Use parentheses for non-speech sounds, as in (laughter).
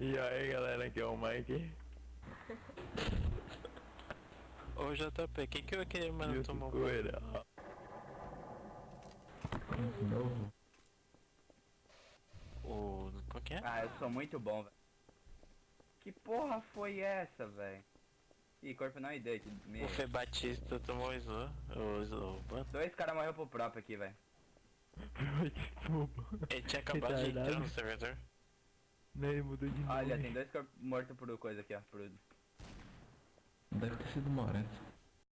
E aí galera, aqui é o Mike. Ô JP, quem que aquele mano E o tomou Coelho. De novo. O. Qual que é? Ah, eu sou muito bom, velho. Que porra foi essa, velho? Ih, corpo não ideia. que O Fê Batista tomou o slow. O slow. Mano, Dois caras morreram pro próprio aqui, velho. (laughs) Ele tinha acabado de entrar no servidor. Não, ele mudou de nome. Olha, tem dois corpos mortos por coisa aqui, ó. Por... Deve ter sido Moreto.